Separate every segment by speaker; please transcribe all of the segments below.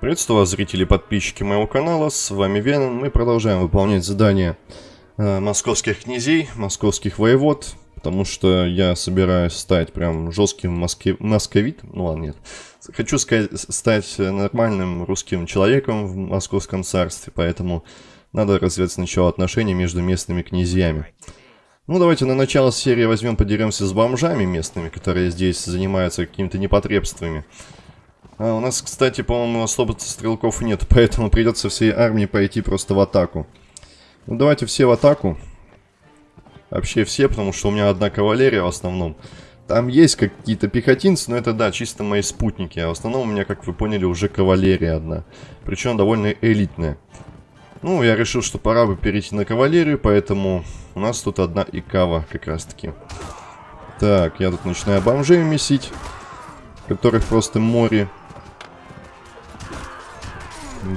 Speaker 1: Приветствую вас, зрители и подписчики моего канала, с вами Веном. Мы продолжаем выполнять задания э, московских князей, московских воевод, потому что я собираюсь стать прям жестким моске... московитом, ну ладно, нет. Хочу сказать, стать нормальным русским человеком в московском царстве, поэтому надо развивать сначала отношения между местными князьями. Ну, давайте на начало серии возьмем, подеремся с бомжами местными, которые здесь занимаются какими-то непотребствами. А, у нас, кстати, по-моему, особо стрелков нет, поэтому придется всей армии пойти просто в атаку. Ну, давайте все в атаку. Вообще все, потому что у меня одна кавалерия в основном. Там есть какие-то пехотинцы, но это, да, чисто мои спутники. А в основном у меня, как вы поняли, уже кавалерия одна. Причем довольно элитная. Ну, я решил, что пора бы перейти на кавалерию, поэтому у нас тут одна икава как раз-таки. Так, я тут начинаю бомжей месить, которых просто море.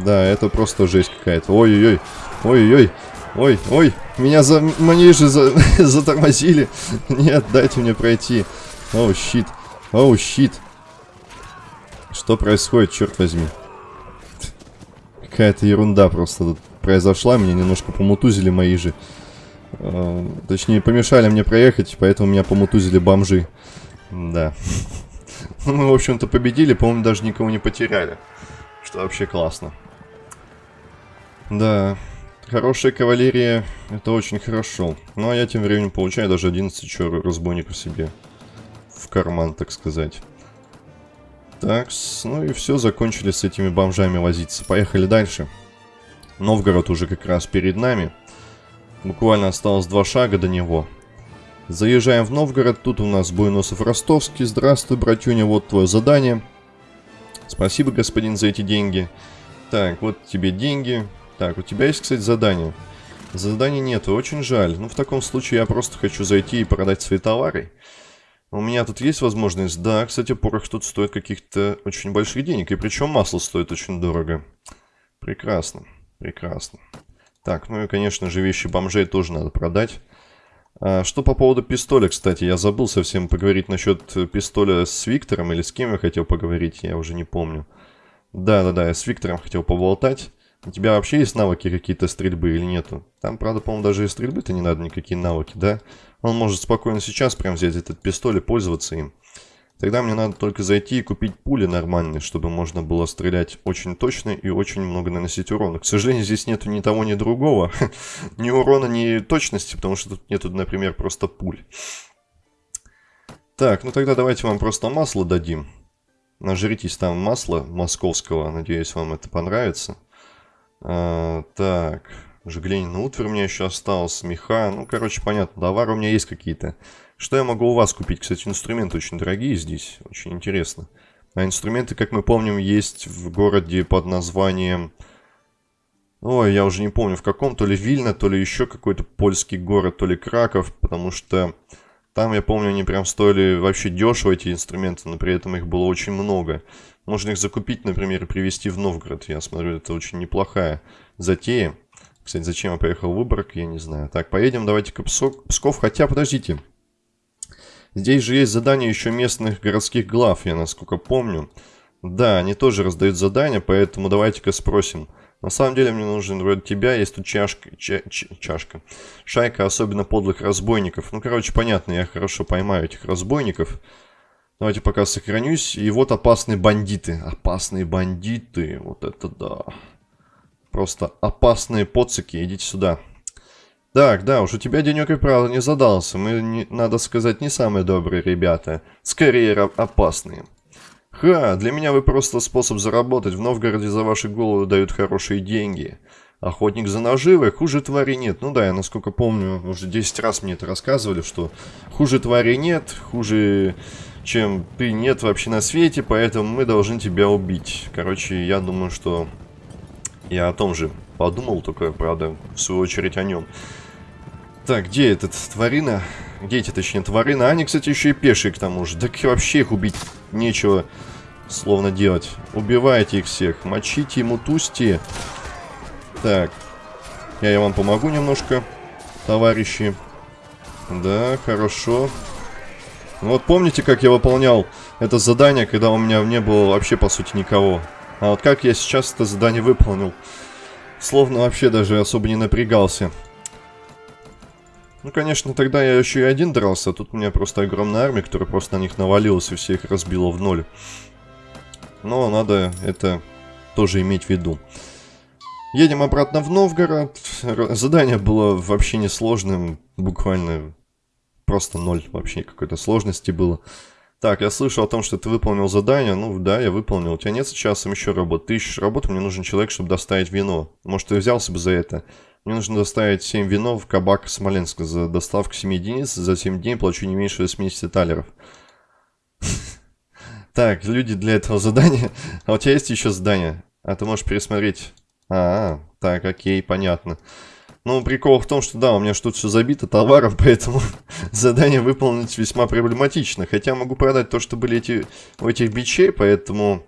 Speaker 1: Да, это просто жесть какая-то. Ой-ой-ой, ой-ой-ой, ой-ой, меня за манежи за... затормозили. Нет, дайте мне пройти. Оу, щит, оу, щит. Что происходит, черт возьми? Какая-то ерунда просто тут произошла, меня немножко помутузили мои же. Э, точнее, помешали мне проехать, поэтому меня помутузили бомжи. Да. Ну, мы, в общем-то, победили, по-моему, даже никого не потеряли. Что вообще классно. Да, хорошая кавалерия, это очень хорошо. Ну, а я тем временем получаю даже 11 чё разбойников себе в карман, так сказать. Так, ну и все, закончили с этими бомжами возиться. Поехали дальше. Новгород уже как раз перед нами. Буквально осталось два шага до него. Заезжаем в Новгород. Тут у нас Буйносов Ростовский. Здравствуй, братюня, вот твое задание. Спасибо, господин, за эти деньги. Так, вот тебе деньги. Так, у тебя есть, кстати, задание. Задания нету, очень жаль. Ну, в таком случае я просто хочу зайти и продать свои товары. У меня тут есть возможность? Да, кстати, порох тут стоит каких-то очень больших денег. И причем масло стоит очень дорого. Прекрасно. Прекрасно. Так, ну и, конечно же, вещи бомжей тоже надо продать. А, что по поводу пистоля, кстати, я забыл совсем поговорить насчет пистоля с Виктором, или с кем я хотел поговорить, я уже не помню. Да-да-да, я с Виктором хотел поболтать. У тебя вообще есть навыки какие-то стрельбы или нету? Там, правда, по-моему, даже и стрельбы-то не надо никакие навыки, да? Он может спокойно сейчас прям взять этот пистоль и пользоваться им. Тогда мне надо только зайти и купить пули нормальные, чтобы можно было стрелять очень точно и очень много наносить урона. К сожалению, здесь нету ни того, ни другого. ни урона, ни точности, потому что тут нету, например, просто пуль. Так, ну тогда давайте вам просто масло дадим. Нажритесь там масла московского, надеюсь, вам это понравится. А, так, Жглянин утварь у меня еще осталось, меха. Ну, короче, понятно, товары у меня есть какие-то. Что я могу у вас купить? Кстати, инструменты очень дорогие здесь, очень интересно. А инструменты, как мы помним, есть в городе под названием... Ой, я уже не помню в каком, то ли Вильна, то ли еще какой-то польский город, то ли Краков, потому что там, я помню, они прям стоили вообще дешево, эти инструменты, но при этом их было очень много. Можно их закупить, например, и привезти в Новгород. Я смотрю, это очень неплохая затея. Кстати, зачем я поехал в Выборг, я не знаю. Так, поедем давайте-ка Псков. Хотя, подождите. Здесь же есть задания еще местных городских глав, я насколько помню. Да, они тоже раздают задания, поэтому давайте-ка спросим. На самом деле мне нужен вроде тебя, есть тут чашка, ча, ча, чашка. Шайка особенно подлых разбойников. Ну, короче, понятно, я хорошо поймаю этих разбойников. Давайте пока сохранюсь. И вот опасные бандиты. Опасные бандиты. Вот это да. Просто опасные поцики. Идите сюда. Так, да, уж у тебя денек и правда не задался. Мы, не, надо сказать, не самые добрые ребята. Скорее опасные. Ха, для меня вы просто способ заработать. В Новгороде за ваши головы дают хорошие деньги. Охотник за наживой, хуже твари нет. Ну да, я насколько помню, уже 10 раз мне это рассказывали, что хуже твари нет, хуже чем ты нет вообще на свете, поэтому мы должны тебя убить. Короче, я думаю, что я о том же подумал, только, правда, в свою очередь о нем. Так, где этот тварина? Где эти, точнее, тварина? Они, кстати, еще и пешие к тому же. Так вообще их убить нечего словно делать. Убивайте их всех. Мочите, мутусти. Так. Я, я вам помогу немножко, товарищи. Да, хорошо. Вот помните, как я выполнял это задание, когда у меня не было вообще, по сути, никого? А вот как я сейчас это задание выполнил? Словно вообще даже особо не напрягался. Ну, конечно, тогда я еще и один дрался, а тут у меня просто огромная армия, которая просто на них навалилась и всех разбила в ноль. Но надо это тоже иметь в виду. Едем обратно в Новгород. Задание было вообще несложным, буквально просто ноль вообще какой-то сложности было. Так, я слышал о том, что ты выполнил задание. Ну да, я выполнил. У тебя нет сейчас еще работы. Ты ищешь работу, мне нужен человек, чтобы доставить вино. Может, ты взялся бы за это? Мне нужно доставить 7 вино в кабак Смоленска за доставку 7 единиц. За 7 дней плачу не меньше 80 талеров. Так, люди для этого задания. А у тебя есть еще задание? А ты можешь пересмотреть. А, так, окей, понятно. Ну, прикол в том, что да, у меня что-то все забито товаром, поэтому задание выполнить весьма проблематично. Хотя могу продать то, что были эти, у этих бичей, поэтому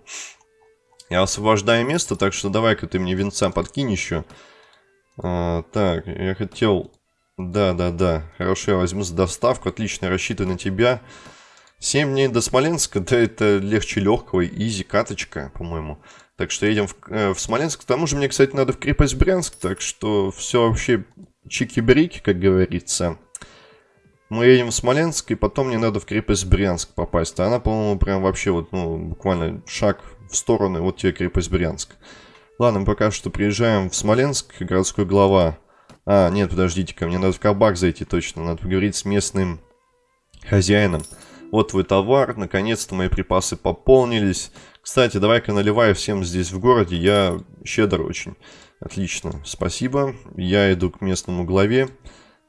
Speaker 1: я освобождаю место, так что давай-ка ты мне венца подкинь еще. А, так, я хотел... Да-да-да, хорошо, я возьму за доставку, отлично, рассчитываю на тебя. 7 дней до Смоленска, да это легче легкого, изи каточка, по-моему. Так что едем в, э, в Смоленск. К тому же мне, кстати, надо в крепость Брянск, так что все вообще чики-брики, как говорится. Мы едем в Смоленск, и потом мне надо в крепость Брянск попасть. А она, по-моему, прям вообще вот, ну, буквально шаг в сторону, вот тебе крепость Брянск. Ладно, пока что приезжаем в Смоленск, городской глава. А, нет, подождите-ка, мне надо в кабак зайти точно, надо поговорить с местным хозяином. Вот твой товар, наконец-то мои припасы пополнились. Кстати, давай-ка наливай всем здесь в городе, я щедр очень. Отлично, спасибо. Я иду к местному главе.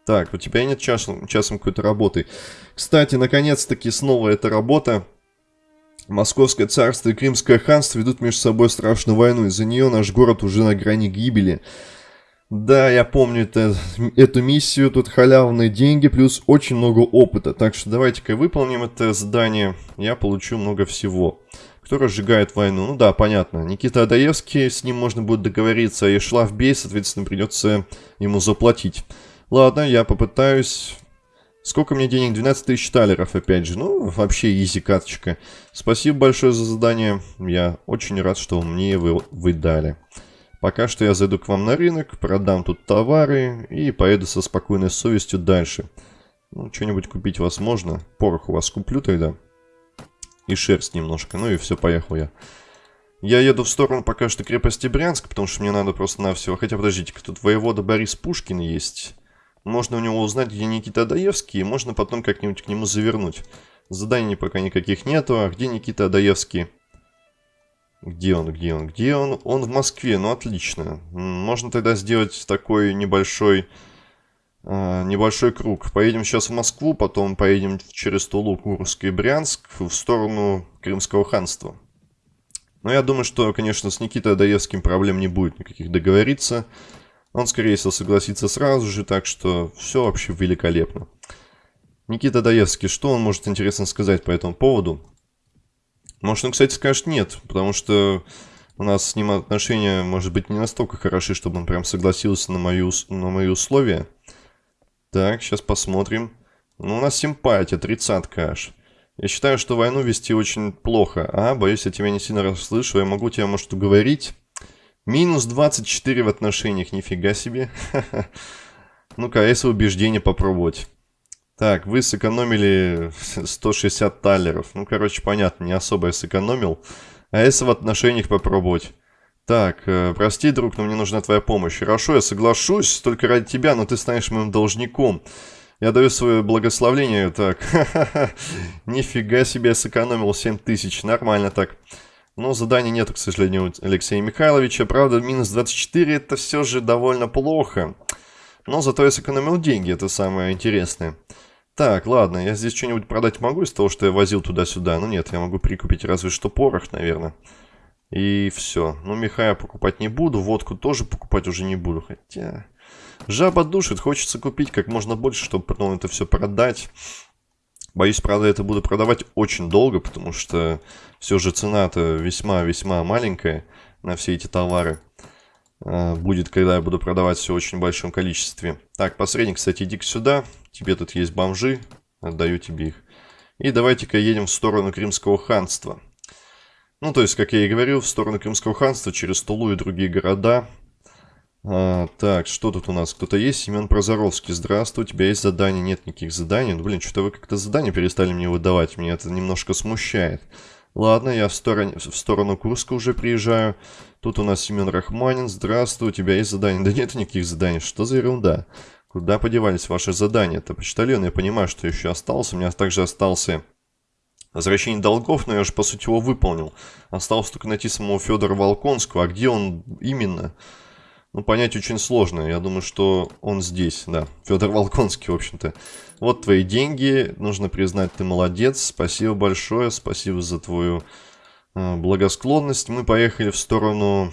Speaker 1: Так, у тебя нет часом, часом какой-то работы. Кстати, наконец-таки снова эта работа. Московское царство и Крымское ханство ведут между собой страшную войну. Из-за нее наш город уже на грани гибели. Да, я помню это, эту миссию, тут халявные деньги, плюс очень много опыта. Так что давайте-ка выполним это задание, я получу много всего кто разжигает войну. Ну да, понятно. Никита Адаевский, с ним можно будет договориться. И шла в бей, соответственно, придется ему заплатить. Ладно, я попытаюсь. Сколько мне денег? 12 тысяч талеров, опять же. Ну, вообще изи каточка. Спасибо большое за задание. Я очень рад, что мне его вы дали. Пока что я зайду к вам на рынок, продам тут товары и поеду со спокойной совестью дальше. Ну, что-нибудь купить возможно. Порох у вас куплю тогда и шерсть немножко. Ну и все, поехал я. Я еду в сторону пока что крепости Брянск, потому что мне надо просто-навсего... Хотя, подождите-ка, тут воевода Борис Пушкин есть. Можно у него узнать, где Никита Адаевский, и можно потом как-нибудь к нему завернуть. Заданий пока никаких нету. А где Никита Адаевский? Где он, где он, где он? Он в Москве, ну отлично. Можно тогда сделать такой небольшой а, небольшой круг. Поедем сейчас в Москву, потом поедем через Тулу, Курск и Брянск в сторону Крымского ханства. Но я думаю, что, конечно, с Никитой Адаевским проблем не будет никаких договориться. Он, скорее всего, согласится сразу же, так что все вообще великолепно. Никита Даевский, что он может интересно сказать по этому поводу? Может, он, кстати, скажет нет, потому что у нас с ним отношения, может быть, не настолько хороши, чтобы он прям согласился на, мою, на мои условия. Так, сейчас посмотрим. Ну, у нас симпатия, тридцатка аж. Я считаю, что войну вести очень плохо. А, боюсь, я тебя не сильно расслышу. Я могу тебя, может, уговорить. Минус 24 в отношениях, нифига себе. Ну-ка, если убеждение попробовать? Так, вы сэкономили 160 талеров. Ну, короче, понятно, не особо я сэкономил. А если в отношениях попробовать? Так, э, прости, друг, но мне нужна твоя помощь. Хорошо, я соглашусь, только ради тебя, но ты станешь моим должником. Я даю свое благословление, так, нифига себе, я сэкономил 7 тысяч, нормально так. Но задания нету, к сожалению, у Алексея Михайловича. Правда, минус 24 это все же довольно плохо. Но зато я сэкономил деньги, это самое интересное. Так, ладно, я здесь что-нибудь продать могу из того, что я возил туда-сюда? Ну нет, я могу прикупить разве что порох, наверное. И все. Ну, меха я покупать не буду, водку тоже покупать уже не буду. Хотя... Жаба душит, хочется купить как можно больше, чтобы потом это все продать. Боюсь, правда, это буду продавать очень долго, потому что все же цена-то весьма-весьма маленькая на все эти товары. А, будет, когда я буду продавать все в очень большом количестве. Так, посредник, кстати, иди сюда. Тебе тут есть бомжи. Отдаю тебе их. И давайте-ка едем в сторону Крымского ханства. Ну, то есть, как я и говорил, в сторону Крымского ханства, через Тулу и другие города. А, так, что тут у нас? Кто-то есть? Семен Прозоровский. Здравствуй, у тебя есть задание? Нет никаких заданий. Ну, блин, что-то вы как-то задания перестали мне выдавать. Меня это немножко смущает. Ладно, я в, стороне, в сторону Курска уже приезжаю. Тут у нас Семен Рахманин. Здравствуй, у тебя есть задание? Да нет никаких заданий. Что за ерунда? Куда подевались ваши задания? Это почтальон, я понимаю, что еще осталось. У меня также остался возвращение долгов, но я же, по сути, его выполнил. Осталось только найти самого Федора Волконского. А где он именно? Ну, понять очень сложно. Я думаю, что он здесь, да. Федор Волконский, в общем-то. Вот твои деньги. Нужно признать, ты молодец. Спасибо большое. Спасибо за твою э, благосклонность. Мы поехали в сторону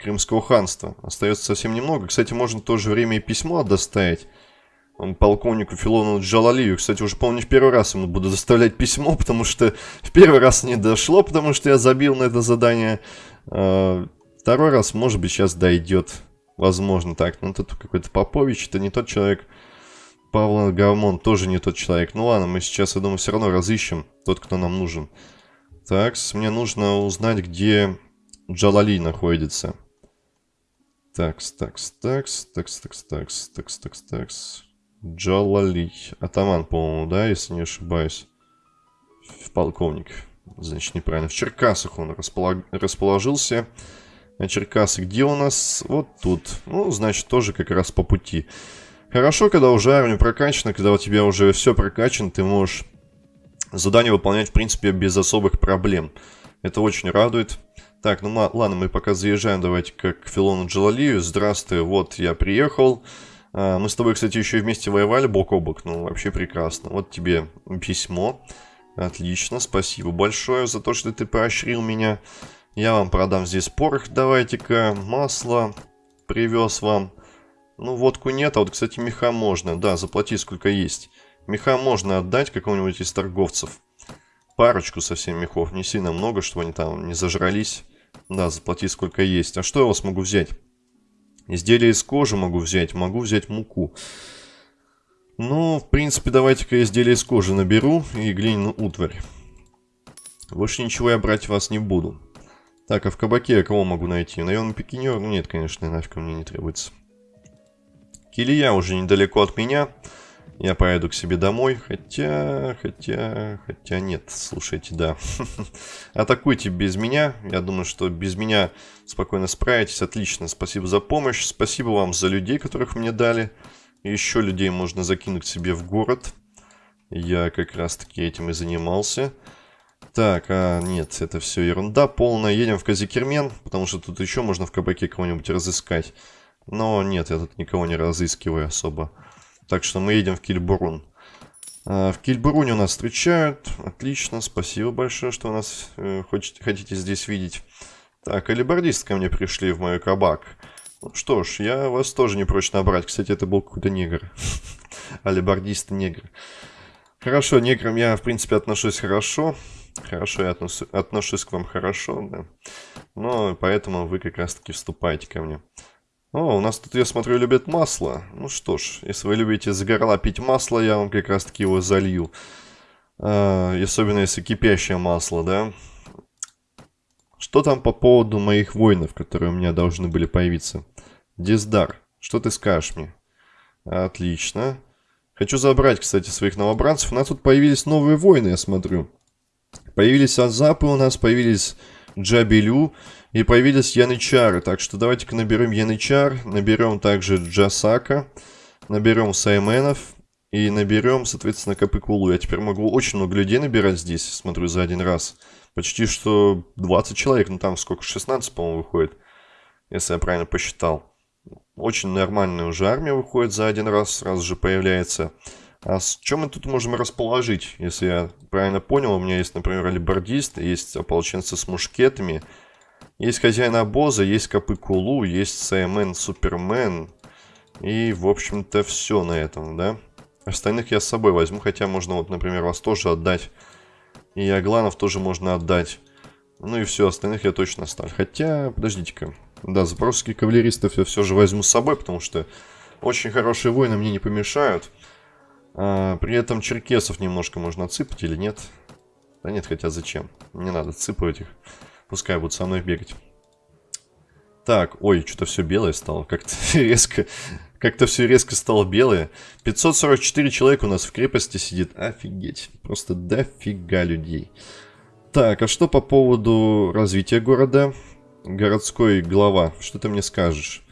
Speaker 1: Крымского ханства. Остается совсем немного. Кстати, можно в то же время и письмо доставить полковнику Филону Джалалию. Кстати, уже, помню, в первый раз ему буду заставлять письмо, потому что в первый раз не дошло, потому что я забил на это задание. А, второй раз, может быть, сейчас дойдет. Возможно, так. Но тут какой-то Попович, это не тот человек. Павла Гармон тоже не тот человек. Ну ладно, мы сейчас, я думаю, все равно разыщем тот, кто нам нужен. Так, мне нужно узнать, где Джалали находится. Такс, такс, такс, такс, такс, такс, такс, такс, такс. Джалали. Атаман, по-моему, да, если не ошибаюсь. В полковник. Значит, неправильно. В Черкасах он располаг... расположился. А Черкасы где у нас? Вот тут. Ну, значит, тоже как раз по пути. Хорошо, когда уже армия прокачана, когда у тебя уже все прокачано, ты можешь задание выполнять, в принципе, без особых проблем. Это очень радует. Так, ну ладно, мы пока заезжаем, давайте как к Филону Джалалию. Здравствуй, вот я приехал. А, мы с тобой, кстати, еще вместе воевали бок о бок. Ну, вообще прекрасно. Вот тебе письмо. Отлично, спасибо большое за то, что ты поощрил меня. Я вам продам здесь порох, давайте-ка. Масло привез вам. Ну, водку нет, а вот, кстати, меха можно. Да, заплати сколько есть. Меха можно отдать какому-нибудь из торговцев. Парочку совсем мехов, не сильно много, чтобы они там не зажрались. Да, заплати сколько есть. А что я вас могу взять? Изделия из кожи могу взять, могу взять муку. Ну, в принципе, давайте-ка изделия из кожи наберу и глиняную утварь. Больше ничего я брать вас не буду. Так, а в кабаке я кого могу найти? Наемный пикинер? Ну нет, конечно, нафиг мне не требуется. Килия уже недалеко от меня. Я поеду к себе домой, хотя, хотя, хотя нет, слушайте, да. Атакуйте без меня, я думаю, что без меня спокойно справитесь, отлично. Спасибо за помощь, спасибо вам за людей, которых мне дали. Еще людей можно закинуть себе в город. Я как раз таки этим и занимался. Так, а нет, это все ерунда полная. Едем в Казикермен, потому что тут еще можно в кабаке кого-нибудь разыскать. Но нет, я тут никого не разыскиваю особо. Так что мы едем в Кильбурун. А, в Кильбуруне нас встречают. Отлично, спасибо большое, что нас э, хотите, хотите здесь видеть. Так, алибардисты ко мне пришли в мой кабак. Ну что ж, я вас тоже не прочь набрать. Кстати, это был какой-то негр. Алибардист негр. Хорошо, неграм я, в принципе, отношусь хорошо. Хорошо, я отношусь, отношусь к вам хорошо, да. Но поэтому вы как раз-таки вступаете ко мне. О, у нас тут, я смотрю, любят масло. Ну что ж, если вы любите за горла пить масло, я вам как раз таки его залью. А, особенно если кипящее масло, да. Что там по поводу моих воинов, которые у меня должны были появиться? Диздар, что ты скажешь мне? Отлично. Хочу забрать, кстати, своих новобранцев. У нас тут появились новые воины, я смотрю. Появились Азапы у нас, появились Джабелю. И появились янычары, так что давайте-ка наберем янычар, наберем также джасака, наберем сайменов и наберем, соответственно, капыкулу. Я теперь могу очень много людей набирать здесь, смотрю, за один раз. Почти что 20 человек, ну там сколько, 16, по-моему, выходит, если я правильно посчитал. Очень нормальная уже армия выходит за один раз, сразу же появляется. А с чем мы тут можем расположить? Если я правильно понял, у меня есть, например, алибардист, есть ополченцы с мушкетами, есть хозяин обоза, есть Копы Кулу, есть Саймен Супермен. И, в общем-то, все на этом, да? Остальных я с собой возьму, хотя можно, вот, например, вас тоже отдать. И Агланов тоже можно отдать. Ну и все, остальных я точно оставлю. Хотя, подождите-ка. Да, запорожских кавалеристов я все же возьму с собой, потому что очень хорошие воины мне не помешают. А, при этом черкесов немножко можно отсыпать или нет? Да нет, хотя зачем? Не надо отсыпать их. Пускай будут со мной бегать. Так, ой, что-то все белое стало. Как-то резко, как-то все резко стало белое. 544 человека у нас в крепости сидит. Офигеть. Просто дофига людей. Так, а что по поводу развития города? Городской глава, что ты мне скажешь?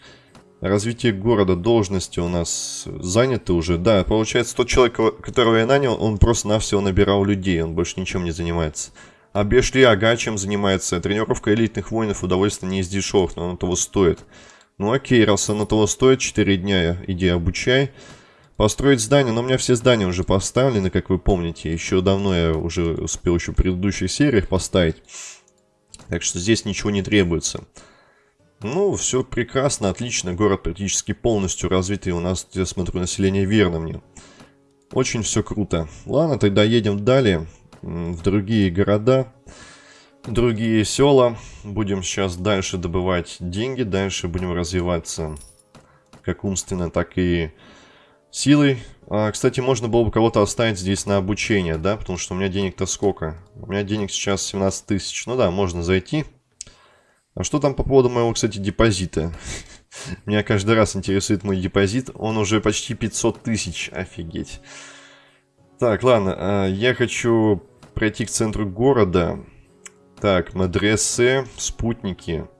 Speaker 1: Развитие города, должности у нас заняты уже. Да, получается, тот человек, которого я нанял, он просто-навсего набирал людей, он больше ничем не занимается. А Бешли Ага чем занимается? Тренировка элитных воинов удовольствие не из дешевых, но оно того стоит. Ну окей, раз оно того стоит, 4 дня иди обучай. Построить здание, но у меня все здания уже поставлены, как вы помните. Еще давно я уже успел еще в предыдущих сериях поставить. Так что здесь ничего не требуется. Ну, все прекрасно, отлично. Город практически полностью развитый. У нас, я смотрю, население верно мне. Очень все круто. Ладно, тогда едем далее. В другие города, другие села. Будем сейчас дальше добывать деньги. Дальше будем развиваться как умственно, так и силой. А, кстати, можно было бы кого-то оставить здесь на обучение, да? Потому что у меня денег-то сколько? У меня денег сейчас 17 тысяч. Ну да, можно зайти. А что там по поводу моего, кстати, депозита? Меня каждый раз интересует мой депозит. Он уже почти 500 тысяч. Офигеть. Так, ладно. А, я хочу пройти к центру города. Так, мадресе, спутники. А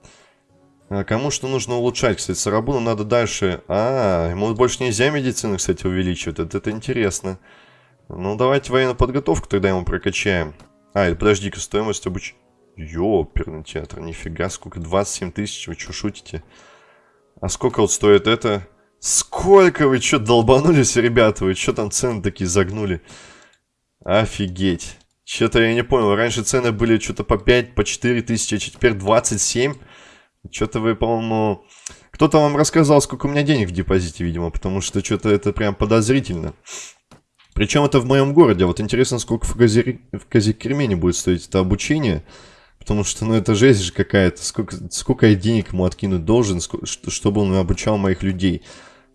Speaker 1: кому что нужно улучшать, кстати, Сарабуну надо дальше... А, ему больше нельзя медицину, кстати, увеличивать. Это, это интересно. Ну, давайте военную подготовку тогда ему прокачаем. А, подожди-ка, стоимость обучения... Ёперный театр, нифига, сколько, 27 тысяч, вы что, шутите? А сколько вот стоит это? Сколько вы что, долбанулись, ребята? Вы что там цены такие загнули? Офигеть. Что-то я не понял, раньше цены были что-то по 5, по 4 тысячи, а теперь 27. Что-то вы, по-моему... Кто-то вам рассказал, сколько у меня денег в депозите, видимо, потому что что-то это прям подозрительно. Причем это в моем городе. Вот интересно, сколько в, Кази... в Казикермене будет стоить это обучение. Потому что, ну, это жесть же какая-то. Сколько, сколько я денег ему откинуть должен, чтобы он обучал моих людей.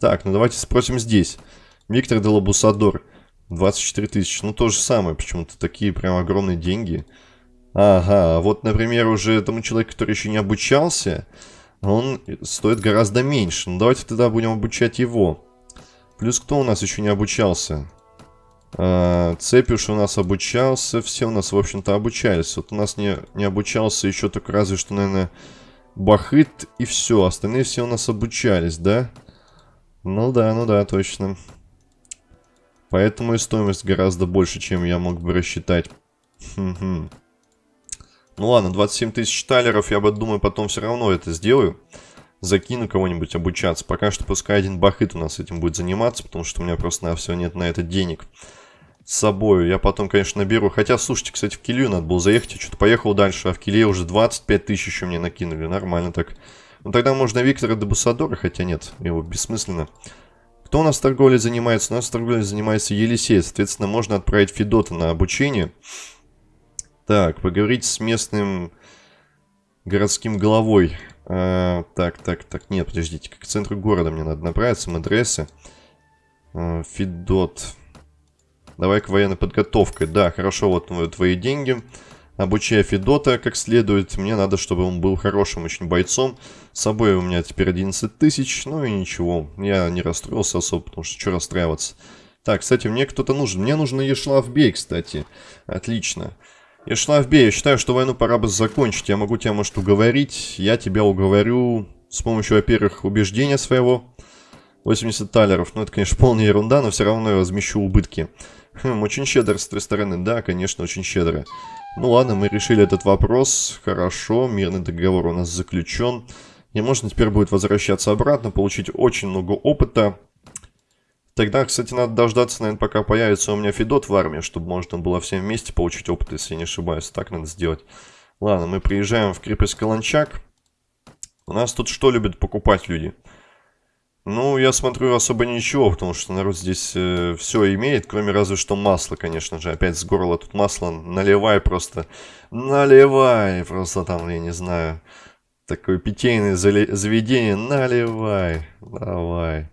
Speaker 1: Так, ну давайте спросим здесь. Виктор Делабусадор. 24 тысячи. Ну, то же самое. Почему-то такие прям огромные деньги. Ага, вот, например, уже этому человеку, который еще не обучался, он стоит гораздо меньше. Ну, давайте тогда будем обучать его. Плюс кто у нас еще не обучался? А, Цепюш у нас обучался, все у нас, в общем-то, обучались. Вот у нас не, не обучался еще только разве что, наверное, Бахыт и все. Остальные все у нас обучались, да? Ну да, ну да, точно. Поэтому и стоимость гораздо больше, чем я мог бы рассчитать. Ну ладно, 27 тысяч талеров, я бы, думаю, потом все равно это сделаю. Закину кого-нибудь обучаться. Пока что пускай один бахыт у нас этим будет заниматься, потому что у меня просто на все нет на это денег с собой. Я потом, конечно, наберу. Хотя, слушайте, кстати, в Килию надо было заехать. Я что-то поехал дальше, а в Килие уже 25 тысяч еще мне накинули. Нормально так. Ну, тогда можно Виктора Дебусадора, хотя нет, его бессмысленно. Кто у нас торговлей занимается? У нас торговлей занимается Елисей. Соответственно, можно отправить Федота на обучение. Так, поговорить с местным городским головой. А, так, так, так, нет, подождите. К центру города мне надо направиться, Мадресы. А, Федот. Давай-ка военной подготовкой. Да, хорошо, вот твои деньги. Обучая Федота как следует. Мне надо, чтобы он был хорошим очень бойцом. С собой у меня теперь 11 тысяч. Ну и ничего. Я не расстроился особо, потому что что расстраиваться. Так, кстати, мне кто-то нужен. Мне нужен Ешлавбей, кстати. Отлично. Ешлавбей, я считаю, что войну пора бы закончить. Я могу тебя, может, уговорить. Я тебя уговорю с помощью, во-первых, убеждения своего. 80 талеров. Ну, это, конечно, полная ерунда, но все равно я возмещу убытки. Хм, очень щедро с твоей стороны. Да, конечно, очень щедро. Ну ладно, мы решили этот вопрос. Хорошо, мирный договор у нас заключен. И можно теперь будет возвращаться обратно, получить очень много опыта. Тогда, кстати, надо дождаться, наверное, пока появится у меня Федот в армии, чтобы можно было всем вместе получить опыт, если я не ошибаюсь. Так надо сделать. Ладно, мы приезжаем в крепость Каланчак. У нас тут что любят покупать люди? Ну, я смотрю, особо ничего, потому что народ здесь э, все имеет, кроме разве что масла, конечно же. Опять с горла тут масло наливай просто. Наливай просто там, я не знаю. Такое питейное заведение. Наливай. Давай.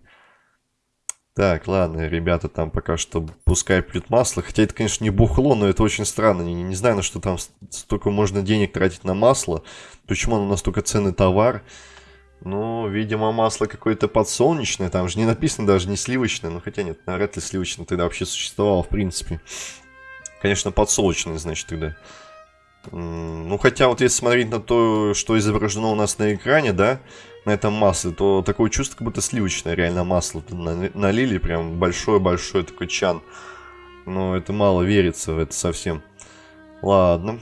Speaker 1: Так, ладно, ребята там пока что пускай пьют масло. Хотя это, конечно, не бухло, но это очень странно. Не, не знаю, на что там столько можно денег тратить на масло. Почему оно настолько ценный товар. Ну, видимо, масло какое-то подсолнечное. Там же не написано даже не сливочное. Ну, хотя нет, навряд ли сливочное тогда вообще существовало, в принципе. Конечно, подсолнечное, значит, тогда. Ну, хотя вот если смотреть на то, что изображено у нас на экране, да, на этом масле, то такое чувство, как будто сливочное реально масло налили, прям большой-большой такой чан. Но это мало верится в это совсем. Ладно.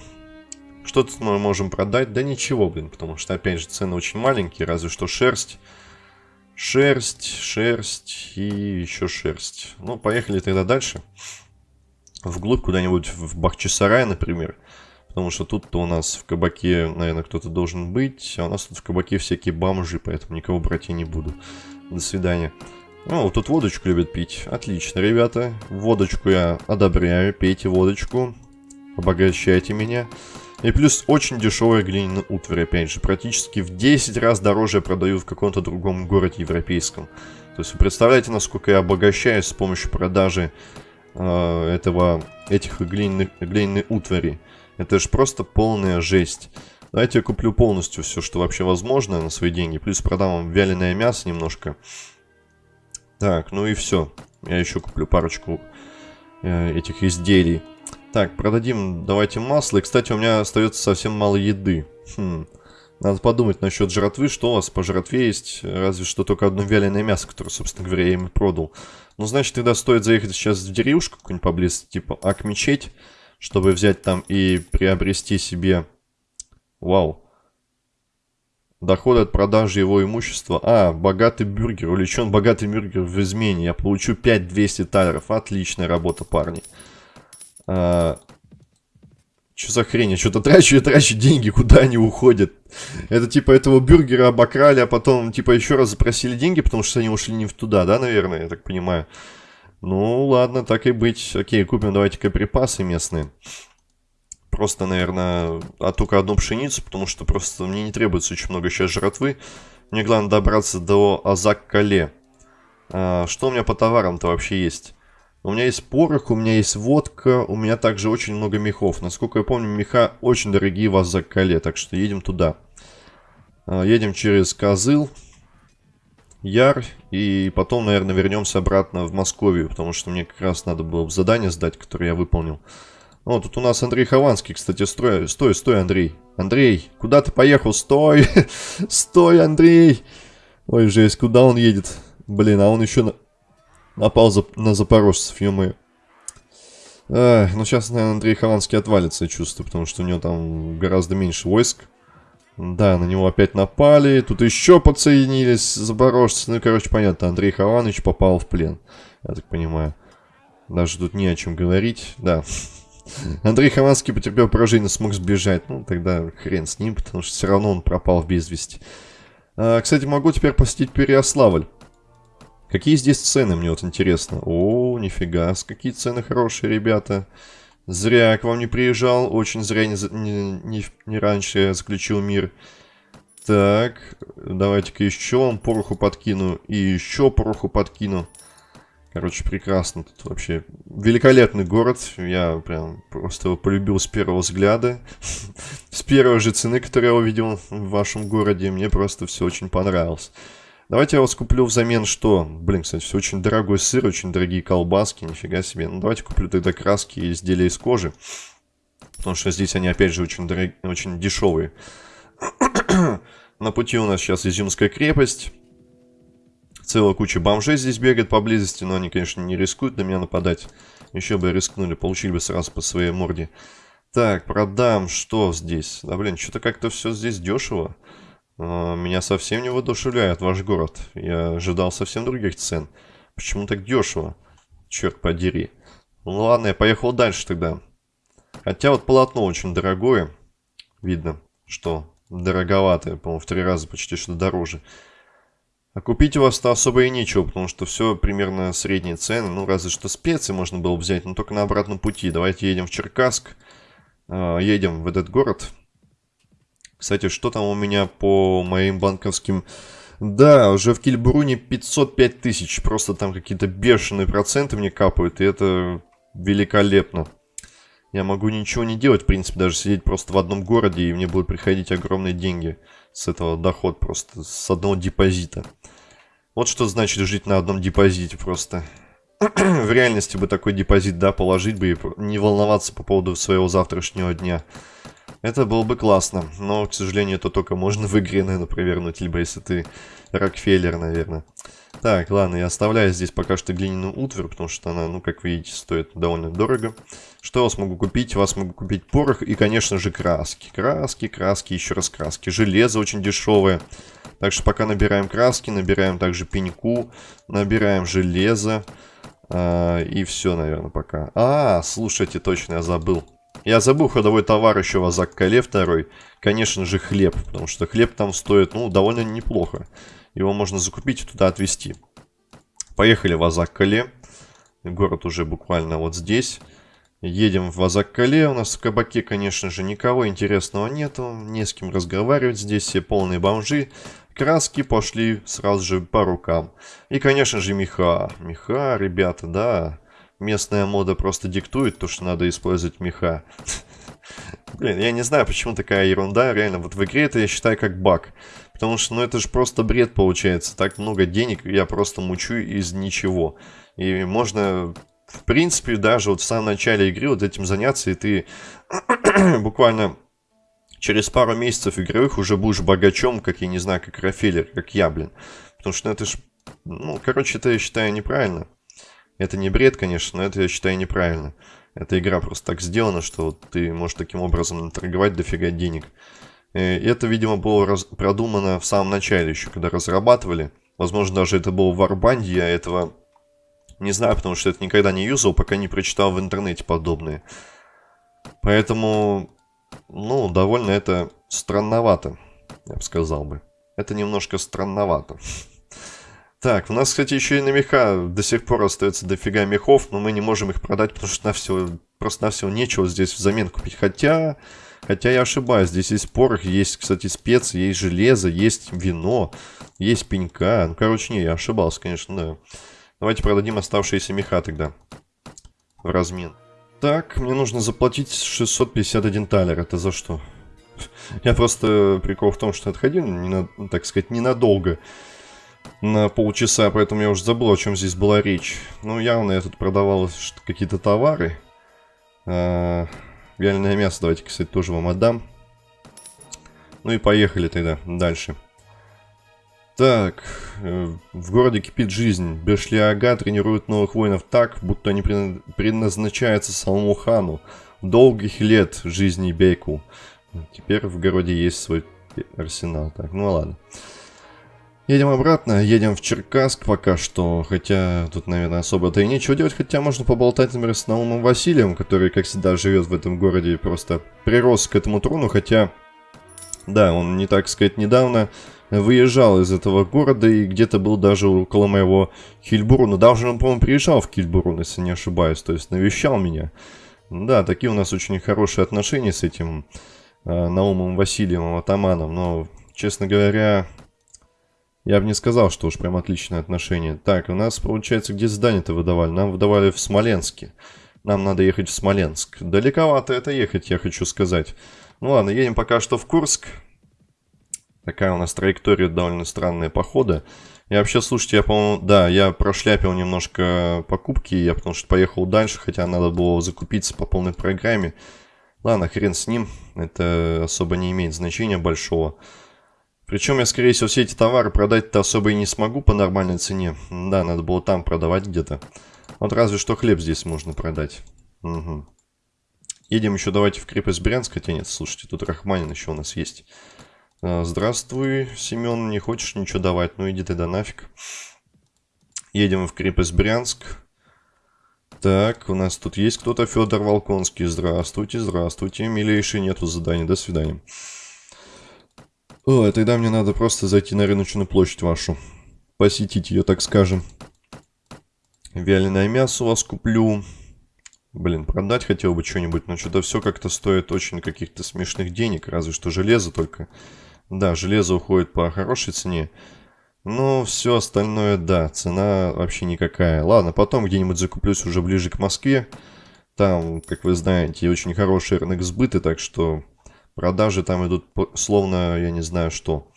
Speaker 1: Что тут мы можем продать? Да ничего, блин, потому что, опять же, цены очень маленькие, разве что шерсть. Шерсть, шерсть и еще шерсть. Ну, поехали тогда дальше. Вглубь куда-нибудь в Бахчисарай, например. Потому что тут-то у нас в кабаке, наверное, кто-то должен быть. А у нас тут в кабаке всякие бомжи, поэтому никого брать я не буду. До свидания. Ну, вот тут водочку любят пить. Отлично, ребята. Водочку я одобряю. Пейте водочку. Обогащайте меня. И плюс очень дешевая глиняная утварь, опять же. Практически в 10 раз дороже я продаю в каком-то другом городе европейском. То есть вы представляете, насколько я обогащаюсь с помощью продажи э, этого, этих глиняных, глиняной утвари. Это же просто полная жесть. Давайте я куплю полностью все, что вообще возможно на свои деньги. Плюс продам вам вяленое мясо немножко. Так, ну и все. Я еще куплю парочку э, этих изделий. Так, продадим, давайте масло. И, кстати, у меня остается совсем мало еды. Хм. Надо подумать насчет жратвы, что у вас по жратве есть. Разве что только одно вяленое мясо, которое, собственно говоря, я им продал. Ну, значит, тогда стоит заехать сейчас в деревушку какую-нибудь поблизости, типа Ак-мечеть чтобы взять там и приобрести себе... Вау. Доходы от продажи его имущества. А, богатый бюргер. Увлечен богатый бюргер в измене. Я получу 5200 талеров. Отличная работа, парни. А, что за хрень? Я что-то трачу и трачу деньги, куда они уходят? Это типа этого бюргера обокрали, а потом типа еще раз запросили деньги, потому что они ушли не в туда, да, наверное, я так понимаю. Ну, ладно, так и быть. Окей, купим давайте-ка припасы местные. Просто, наверное, а только одну пшеницу, потому что просто мне не требуется очень много сейчас жратвы. Мне главное добраться до Азак-Кале. А, что у меня по товарам-то вообще есть? У меня есть порох, у меня есть водка, у меня также очень много мехов. Насколько я помню, меха очень дорогие в Азак-Кале, так что едем туда. А, едем через Козыл. Яр, и потом, наверное, вернемся обратно в Московию, потому что мне как раз надо было задание сдать, которое я выполнил. О, тут у нас Андрей Хованский, кстати, стой, стой, стой, Андрей. Андрей, куда ты поехал? Стой! Стой, Андрей! Ой, жесть, куда он едет? Блин, а он еще на... напал за... на запорожцев, ё-моё. ну сейчас, наверное, Андрей Хованский отвалится, я чувствую, потому что у него там гораздо меньше войск. Да, на него опять напали. Тут еще подсоединились запорожцы. Ну, короче, понятно, Андрей Хованович попал в плен. Я так понимаю. Даже тут не о чем говорить. Да. Андрей Хованский потерпел поражение, смог сбежать. Ну, тогда хрен с ним, потому что все равно он пропал в безвести. А, кстати, могу теперь посетить Переославль. Какие здесь цены, мне вот интересно. О, нифига, какие цены хорошие, ребята. Зря я к вам не приезжал, очень зря не, не, не, не раньше я заключил мир. Так, давайте-ка еще вам пороху подкину и еще пороху подкину. Короче, прекрасно тут вообще. Великолепный город. Я прям просто его полюбил с первого взгляда. С первой же цены, которую я увидел в вашем городе. Мне просто все очень понравилось. Давайте я вас куплю взамен что? Блин, кстати, все очень дорогой сыр, очень дорогие колбаски, нифига себе. Ну, давайте куплю тогда краски и изделия из кожи. Потому что здесь они, опять же, очень, дорог... очень дешевые. На пути у нас сейчас Изюмская крепость. Целая куча бомжей здесь бегает поблизости, но они, конечно, не рискуют на меня нападать. Еще бы рискнули, получили бы сразу по своей морде. Так, продам, что здесь? Да, блин, что-то как-то все здесь дешево. А, меня совсем не воодушевляет ваш город. Я ожидал совсем других цен. Почему так дешево? Черт подери. Ну ладно, я поехал дальше тогда. Хотя вот полотно очень дорогое. Видно, что дороговатое. По-моему, в три раза почти что дороже. А купить у вас-то особо и нечего, потому что все примерно средние цены. Ну, разве что специи можно было взять, но только на обратном пути. Давайте едем в Черкасск. А, едем в этот город. Кстати, что там у меня по моим банковским Да, уже в Кильбруне 505 тысяч. Просто там какие-то бешеные проценты мне капают. И это великолепно. Я могу ничего не делать, в принципе, даже сидеть просто в одном городе, и мне будут приходить огромные деньги с этого доход просто, с одного депозита. Вот что значит жить на одном депозите просто. в реальности бы такой депозит, да, положить бы и не волноваться по поводу своего завтрашнего дня. Это было бы классно, но, к сожалению, это только можно в игре, наверное, провернуть, либо если ты Рокфеллер, наверное. Так, ладно, я оставляю здесь пока что глиняную утварь, потому что она, ну, как видите, стоит довольно дорого. Что я вас могу купить? Вас могу купить порох и, конечно же, краски. Краски, краски, еще раз краски. Железо очень дешевое. Так что пока набираем краски, набираем также пеньку, набираем железо. Э, и все, наверное, пока. А, слушайте, точно, я забыл. Я забыл ходовой товар еще в Азак-Кале второй. Конечно же, хлеб, потому что хлеб там стоит, ну, довольно неплохо. Его можно закупить и туда отвезти. Поехали в Азак-Кале. Город уже буквально вот здесь. Едем в Азак-Кале. У нас в кабаке, конечно же, никого интересного нету. Не с кем разговаривать. Здесь все полные бомжи. Краски пошли сразу же по рукам. И, конечно же, меха. Меха, ребята, да. Местная мода просто диктует то, что надо использовать меха. Блин, я не знаю, почему такая ерунда. Реально, вот в игре это я считаю как баг. Потому что, ну, это же просто бред получается. Так много денег я просто мучу из ничего. И можно, в принципе, даже вот в самом начале игры вот этим заняться, и ты буквально через пару месяцев игровых уже будешь богачом, как, я не знаю, как Рафелер, как я, блин. Потому что ну, это ж... Ну, короче, это я считаю неправильно. Это не бред, конечно, но это я считаю неправильно. Эта игра просто так сделана, что ты можешь таким образом торговать дофига денег. И это, видимо, было раз... продумано в самом начале еще, когда разрабатывали. Возможно, даже это было в я этого не знаю, потому что это никогда не юзал, пока не прочитал в интернете подобные. Поэтому ну, довольно это странновато, я бы сказал бы. Это немножко странновато. Так, у нас, кстати, еще и на меха до сих пор остается дофига мехов, но мы не можем их продать, потому что на все, просто на все нечего здесь взамен купить. Хотя, хотя я ошибаюсь, здесь есть порох, есть, кстати, специи, есть железо, есть вино, есть пенька. Ну, короче, не, я ошибался, конечно, да. Давайте продадим оставшиеся меха тогда в размен. Так, мне нужно заплатить 651 талер. Это за что? Я просто... Прикол в том, что отходил, так сказать, ненадолго. На полчаса, поэтому я уже забыл, о чем здесь была речь. Ну, явно я тут продавал какие-то товары. А, вяленое мясо давайте, кстати, тоже вам отдам. Ну и поехали тогда дальше. Так, э, в городе кипит жизнь. Бешлиага тренирует новых воинов так, будто они предназначаются самому хану. Долгих лет жизни Бейку. Теперь в городе есть свой арсенал. Так, ну ладно. Едем обратно, едем в Черкасск пока что, хотя тут, наверное, особо-то и нечего делать, хотя можно поболтать, например, с Наумом Василием, который, как всегда, живет в этом городе и просто прирос к этому трону, хотя, да, он не так сказать недавно выезжал из этого города и где-то был даже около моего Хильбуруна. Даже он, по-моему, приезжал в Хильбурун, если не ошибаюсь, то есть навещал меня. Да, такие у нас очень хорошие отношения с этим э, Наумом Васильевым Атаманом, но, честно говоря, я бы не сказал, что уж прям отличные отношения. Так, у нас, получается, где здание-то выдавали? Нам выдавали в Смоленске. Нам надо ехать в Смоленск. Далековато это ехать, я хочу сказать. Ну ладно, едем пока что в Курск. Такая у нас траектория довольно странная похода. И вообще, слушайте, я, по-моему, да, я прошляпил немножко покупки, я потому что поехал дальше, хотя надо было закупиться по полной программе. Ладно, хрен с ним, это особо не имеет значения большого. Причем я, скорее всего, все эти товары продать-то особо и не смогу по нормальной цене. Да, надо было там продавать где-то. Вот разве что хлеб здесь можно продать. Угу. Едем еще давайте в крепость Брянск, хотя нет, слушайте, тут Рахманин еще у нас есть. А, здравствуй, Семен, не хочешь ничего давать? Ну иди ты да нафиг. Едем в крепость Брянск. Так, у нас тут есть кто-то, Федор Волконский. Здравствуйте, здравствуйте. Милейший, нету задания, до свидания. О, тогда мне надо просто зайти на рыночную площадь вашу. Посетить ее, так скажем. Вяленое мясо у вас куплю. Блин, продать хотел бы что-нибудь, но что-то все как-то стоит очень каких-то смешных денег. Разве что железо только. Да, железо уходит по хорошей цене. Ну, все остальное, да, цена вообще никакая. Ладно, потом где-нибудь закуплюсь уже ближе к Москве. Там, как вы знаете, очень хороший рынок сбыта, так что продажи там идут словно, я не знаю что.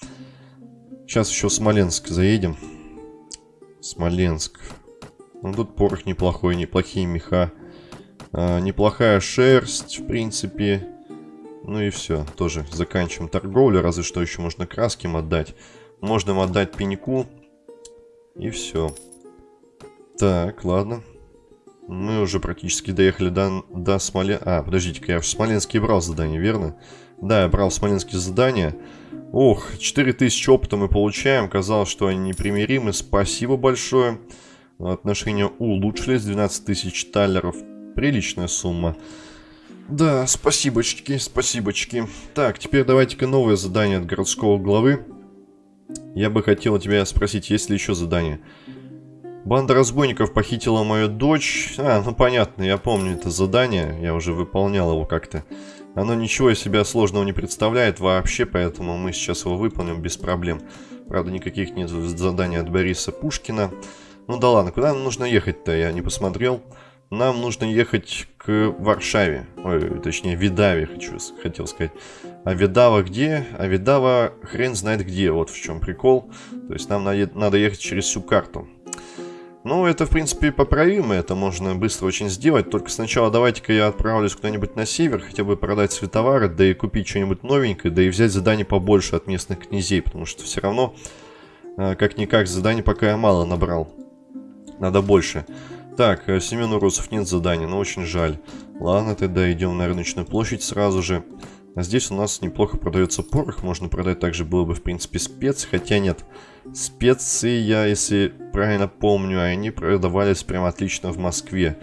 Speaker 1: Сейчас еще в Смоленск заедем. Смоленск. Ну, тут порох неплохой, неплохие меха. А, неплохая шерсть, в принципе. Ну и все, тоже заканчиваем торговлю, разве что еще можно краски им отдать. Можно им отдать пеньку. И все. Так, ладно. Мы уже практически доехали до, до Смолен... А, подождите-ка, я в Смоленске брал задание, верно? Да, я брал Смоленские задания. Ох, 4000 опыта мы получаем. Казалось, что они непримиримы. Спасибо большое. Отношения улучшились. 12 тысяч талеров. Приличная сумма. Да, спасибочки, спасибочки. Так, теперь давайте-ка новое задание от городского главы. Я бы хотел тебя спросить, есть ли еще задание? Банда разбойников похитила мою дочь. А, ну понятно, я помню это задание. Я уже выполнял его как-то. Оно ничего из себя сложного не представляет вообще, поэтому мы сейчас его выполним без проблем. Правда, никаких нет заданий от Бориса Пушкина. Ну да ладно, куда нам нужно ехать-то, я не посмотрел. Нам нужно ехать к Варшаве. Ой, точнее, Видаве, хочу, хотел сказать. А Видава где? А Видава хрен знает где, вот в чем прикол. То есть нам надо ехать через всю карту. Ну, это, в принципе, поправимо, это можно быстро очень сделать. Только сначала давайте-ка я отправлюсь куда-нибудь на север, хотя бы продать свои да и купить что-нибудь новенькое, да и взять задание побольше от местных князей, потому что все равно, э, как-никак, заданий пока я мало набрал. Надо больше. Так, э, Семену Русов нет задания, но очень жаль. Ладно, тогда идем на рыночную площадь сразу же. А здесь у нас неплохо продается порох, можно продать также было бы, в принципе, спец, хотя нет. Специи, я, если правильно помню, они продавались прям отлично в Москве.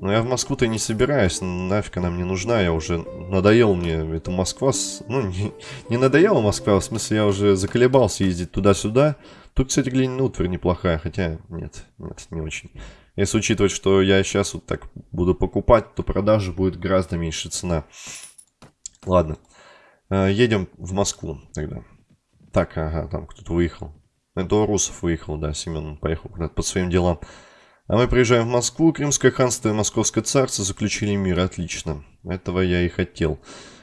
Speaker 1: Но я в Москву-то не собираюсь, нафиг она мне нужна, я уже надоел мне эта Москва, ну не, не надоела Москва, в смысле я уже заколебался ездить туда-сюда. Тут, кстати, глиняная утварь неплохая, хотя нет, нет, не очень. Если учитывать, что я сейчас вот так буду покупать, то продажи будет гораздо меньше цена. Ладно. Э, едем в Москву тогда. Так, ага, там кто-то выехал. Это русов выехал, да, Семен поехал куда-то по своим делам. А мы приезжаем в Москву. Крымское ханство и Московское царство заключили мир. Отлично. Этого я и хотел.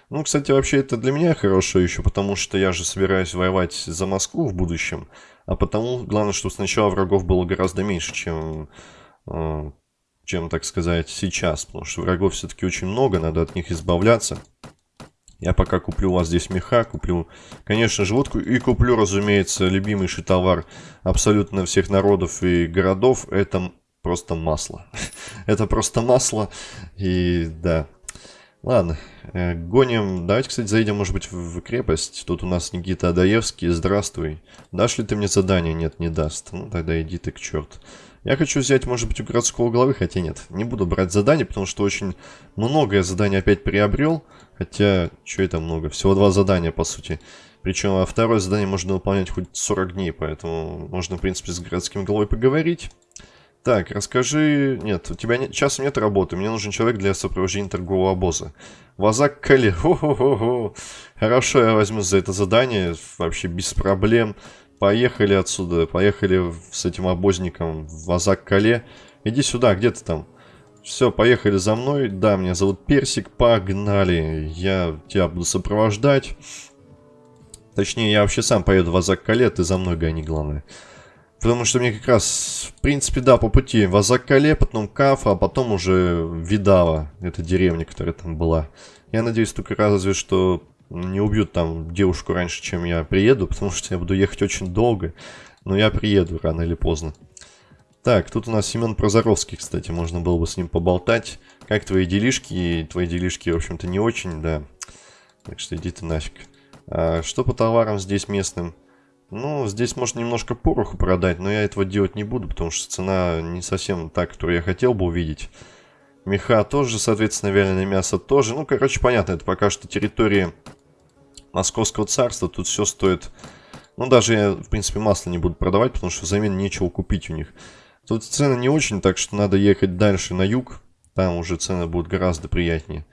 Speaker 1: Ну, кстати, вообще это для меня хорошо еще, потому что я же собираюсь воевать за Москву в будущем. А потому, главное, чтобы сначала врагов было гораздо меньше, чем, э, чем так сказать, сейчас. Потому что врагов все-таки очень много, надо от них избавляться. Я пока куплю у вас здесь меха, куплю, конечно же, водку и куплю, разумеется, любимейший товар абсолютно всех народов и городов. Это просто масло. Это просто масло. И да. Ладно, э, гоним. Давайте, кстати, заедем, может быть, в крепость. Тут у нас Никита Адаевский. Здравствуй. Дашь ли ты мне задание? Нет, не даст. Ну, тогда иди ты к черту. Я хочу взять, может быть, у городского главы, хотя нет. Не буду брать задание, потому что очень многое задание опять приобрел. Хотя, что это много? Всего два задания, по сути. Причем а второе задание можно выполнять хоть 40 дней, поэтому можно, в принципе, с городским главой поговорить. Так, расскажи... Нет, у тебя нет... часом нет работы. Мне нужен человек для сопровождения торгового обоза. Вазак Кали. Хорошо, я возьму за это задание. Вообще без проблем. Поехали отсюда, поехали с этим обозником в Азак-Кале. Иди сюда, где ты там? Все, поехали за мной. Да, меня зовут Персик, погнали. Я тебя буду сопровождать. Точнее, я вообще сам поеду в Азак-Кале, ты за мной гони, главное. Потому что мне как раз, в принципе, да, по пути в Азак-Кале, потом Кафа, а потом уже Видава, это деревня, которая там была. Я надеюсь только разве что не убьют там девушку раньше, чем я приеду, потому что я буду ехать очень долго. Но я приеду рано или поздно. Так, тут у нас Семен Прозоровский, кстати, можно было бы с ним поболтать. Как твои делишки? Твои делишки, в общем-то, не очень, да. Так что иди ты нафиг. А что по товарам здесь местным? Ну, здесь можно немножко пороху продать, но я этого делать не буду, потому что цена не совсем та, которую я хотел бы увидеть. Меха тоже, соответственно, вяленое мясо тоже. Ну, короче, понятно, это пока что территория Московского царства. Тут все стоит... Ну, даже в принципе, масло не буду продавать, потому что взамен нечего купить у них. Тут цены не очень, так что надо ехать дальше на юг. Там уже цены будут гораздо приятнее.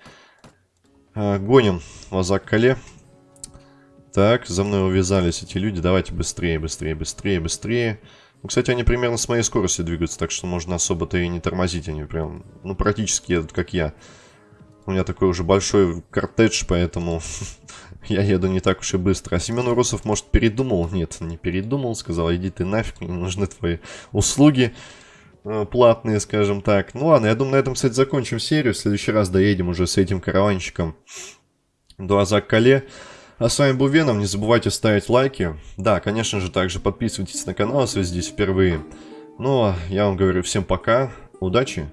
Speaker 1: А, гоним в Азак-Кале. Так, за мной увязались эти люди. Давайте быстрее, быстрее, быстрее, быстрее. Ну, кстати, они примерно с моей скоростью двигаются, так что можно особо-то и не тормозить. Они прям, ну, практически едут, как я. У меня такой уже большой кортедж, поэтому я еду не так уж и быстро. А Семен Урусов, может, передумал? Нет, не передумал. Сказал, иди ты нафиг, мне нужны твои услуги э, платные, скажем так. Ну ладно, я думаю, на этом, кстати, закончим серию. В следующий раз доедем уже с этим караванчиком до Азак-Кале. А с вами был Веном, не забывайте ставить лайки. Да, конечно же, также подписывайтесь на канал, если вы здесь впервые. Ну, а я вам говорю всем пока, удачи!